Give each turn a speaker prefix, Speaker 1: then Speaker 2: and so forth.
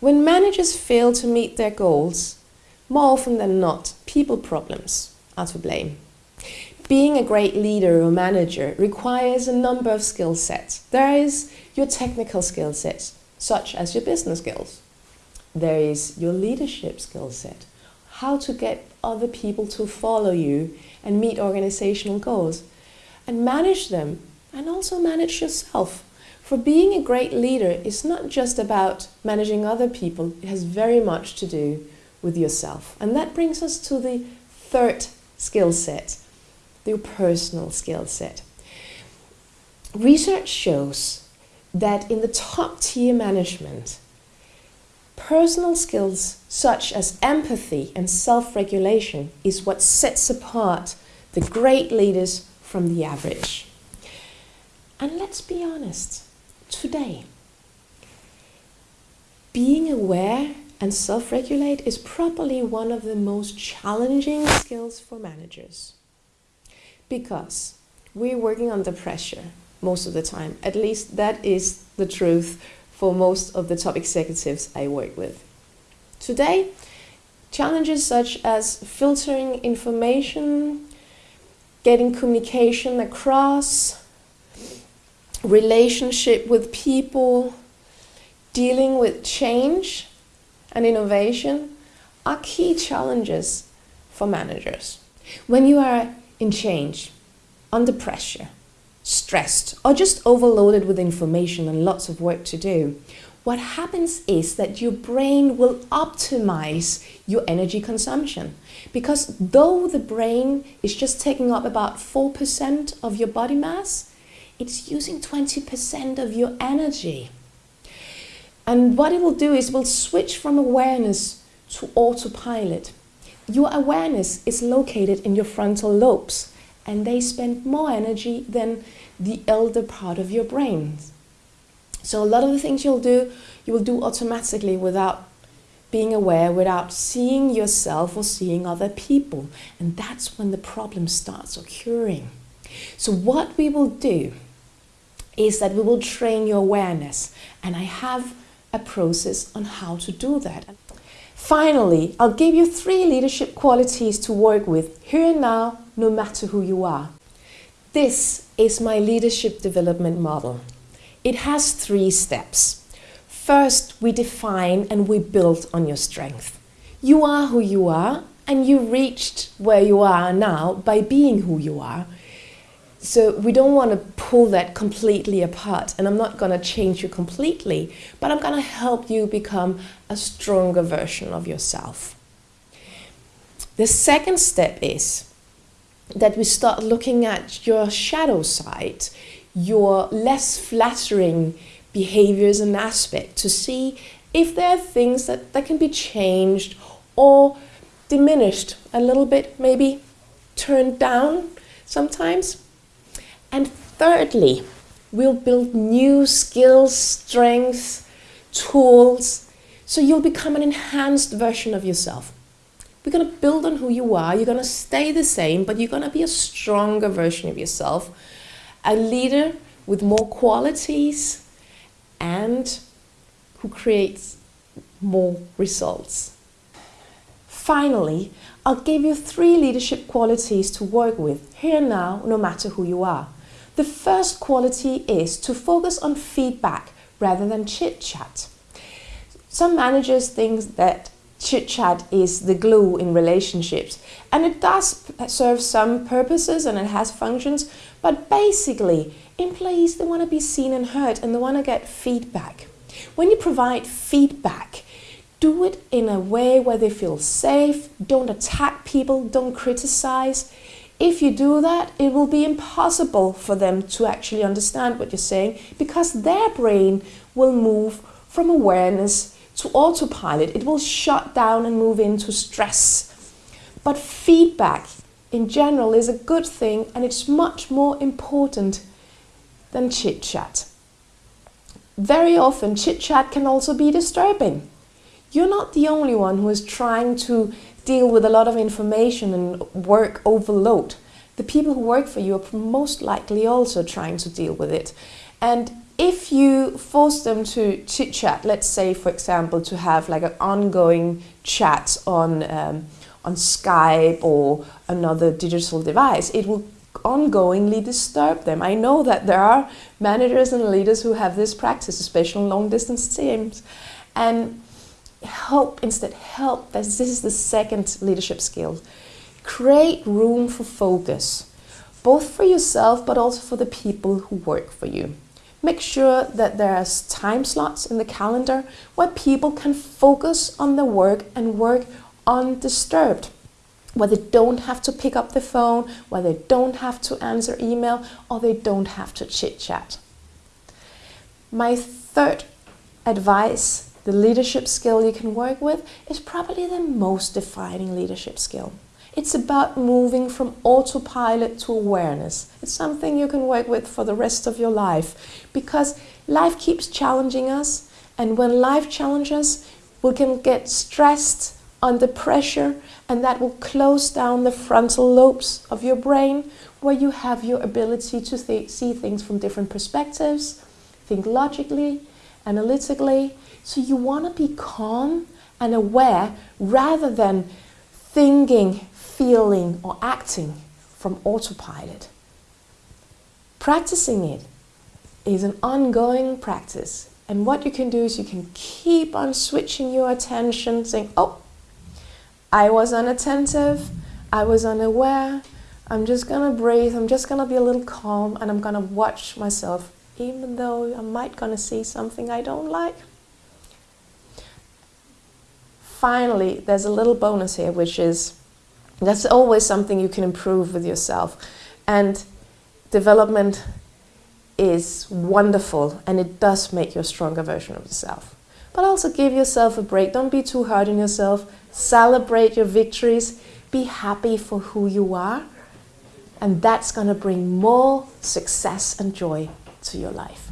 Speaker 1: When managers fail to meet their goals, more often than not, people problems are to blame. Being a great leader or manager requires a number of skill sets. There is your technical skill sets, such as your business skills. There is your leadership skill set, how to get other people to follow you and meet organizational goals, and manage them, and also manage yourself. For being a great leader is not just about managing other people, it has very much to do with yourself. And that brings us to the third skill set, your personal skill set. Research shows that in the top tier management, personal skills such as empathy and self-regulation is what sets apart the great leaders from the average. And let's be honest, today. Being aware and self-regulate is probably one of the most challenging skills for managers. Because we're working under pressure most of the time. At least that is the truth for most of the top executives I work with. Today, challenges such as filtering information, getting communication across, relationship with people, dealing with change and innovation are key challenges for managers. When you are in change, under pressure, stressed, or just overloaded with information and lots of work to do, what happens is that your brain will optimize your energy consumption. Because though the brain is just taking up about 4% of your body mass, it's using 20% of your energy. And what it will do is it will switch from awareness to autopilot. Your awareness is located in your frontal lobes and they spend more energy than the elder part of your brain. So a lot of the things you'll do, you will do automatically without being aware, without seeing yourself or seeing other people. And that's when the problem starts occurring. So what we will do is that we will train your awareness. And I have a process on how to do that. Finally, I'll give you three leadership qualities to work with here and now, no matter who you are. This is my leadership development model. It has three steps. First, we define and we build on your strength. You are who you are and you reached where you are now by being who you are. So we don't want to pull that completely apart and I'm not going to change you completely, but I'm going to help you become a stronger version of yourself. The second step is that we start looking at your shadow side, your less flattering behaviors and aspects to see if there are things that, that can be changed or diminished a little bit, maybe turned down sometimes. And thirdly, we'll build new skills, strengths, tools, so you'll become an enhanced version of yourself. We're going to build on who you are. You're going to stay the same, but you're going to be a stronger version of yourself. A leader with more qualities and who creates more results. Finally, I'll give you three leadership qualities to work with here and now, no matter who you are. The first quality is to focus on feedback rather than chit-chat. Some managers think that chit-chat is the glue in relationships and it does serve some purposes and it has functions but basically employees they want to be seen and heard and they want to get feedback. When you provide feedback do it in a way where they feel safe, don't attack people, don't criticize. If you do that, it will be impossible for them to actually understand what you're saying because their brain will move from awareness to autopilot. It will shut down and move into stress. But feedback in general is a good thing and it's much more important than chit-chat. Very often chit-chat can also be disturbing. You're not the only one who is trying to deal with a lot of information and work overload. the people who work for you are most likely also trying to deal with it. And if you force them to chit chat, let's say, for example, to have like an ongoing chat on, um, on Skype or another digital device, it will ongoingly disturb them. I know that there are managers and leaders who have this practice, especially long distance teams. And help instead, help, this is the second leadership skill. Create room for focus, both for yourself but also for the people who work for you. Make sure that there's time slots in the calendar where people can focus on their work and work undisturbed where they don't have to pick up the phone, where they don't have to answer email, or they don't have to chit chat. My third advice, the leadership skill you can work with, is probably the most defining leadership skill. It's about moving from autopilot to awareness. It's something you can work with for the rest of your life because life keeps challenging us and when life challenges, we can get stressed, under pressure and that will close down the frontal lobes of your brain where you have your ability to th see things from different perspectives, think logically, analytically. So you want to be calm and aware rather than thinking, feeling or acting from autopilot. Practicing it is an ongoing practice and what you can do is you can keep on switching your attention saying, oh, I was unattentive, I was unaware, I'm just gonna breathe, I'm just gonna be a little calm and I'm gonna watch myself even though I might gonna see something I don't like. Finally, there's a little bonus here which is that's always something you can improve with yourself and development is wonderful and it does make you a stronger version of yourself. But also give yourself a break. Don't be too hard on yourself. Celebrate your victories. Be happy for who you are. And that's going to bring more success and joy to your life.